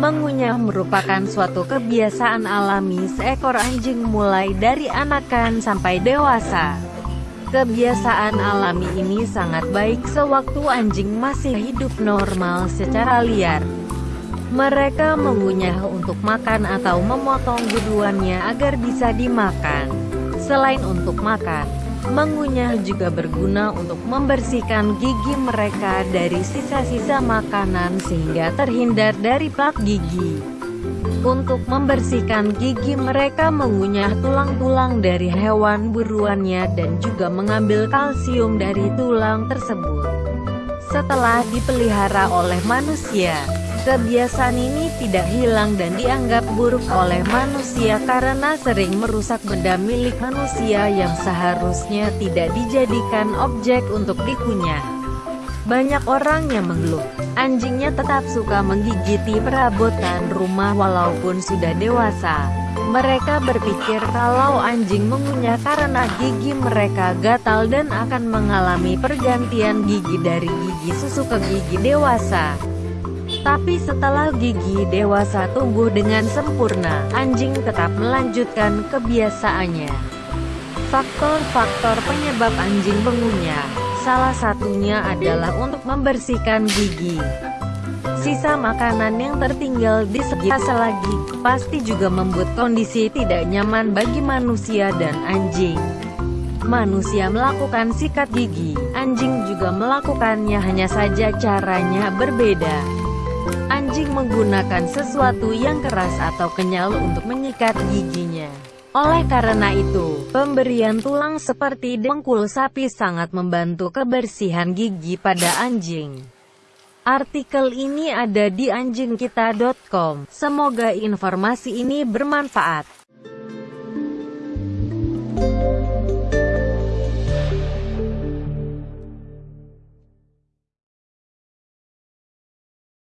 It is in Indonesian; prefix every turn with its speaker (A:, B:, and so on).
A: Mengunyah merupakan suatu kebiasaan alami seekor anjing mulai dari anakan sampai dewasa. Kebiasaan alami ini sangat baik sewaktu anjing masih hidup normal secara liar. Mereka mengunyah untuk makan atau memotong buduannya agar bisa dimakan. Selain untuk makan, Mengunyah juga berguna untuk membersihkan gigi mereka dari sisa-sisa makanan sehingga terhindar dari plak gigi. Untuk membersihkan gigi mereka mengunyah tulang-tulang dari hewan buruannya dan juga mengambil kalsium dari tulang tersebut. Setelah dipelihara oleh manusia, Kebiasaan ini tidak hilang dan dianggap buruk oleh manusia karena sering merusak benda milik manusia yang seharusnya tidak dijadikan objek untuk dikunyah. Banyak orang yang mengeluh, anjingnya tetap suka menggigiti perabotan rumah walaupun sudah dewasa. Mereka berpikir kalau anjing mengunyah karena gigi mereka gatal dan akan mengalami pergantian gigi dari gigi susu ke gigi dewasa. Tapi setelah gigi dewasa tumbuh dengan sempurna, anjing tetap melanjutkan kebiasaannya. Faktor-faktor penyebab anjing mengunyah, salah satunya adalah untuk membersihkan gigi. Sisa makanan yang tertinggal di sekitar selagi, pasti juga membuat kondisi tidak nyaman bagi manusia dan anjing. Manusia melakukan sikat gigi, anjing juga melakukannya hanya saja caranya berbeda. Anjing menggunakan sesuatu yang keras atau kenyal untuk menyikat giginya. Oleh karena itu, pemberian tulang seperti dengkul sapi sangat membantu kebersihan gigi pada anjing. Artikel ini ada di anjingkita.com. Semoga informasi ini bermanfaat.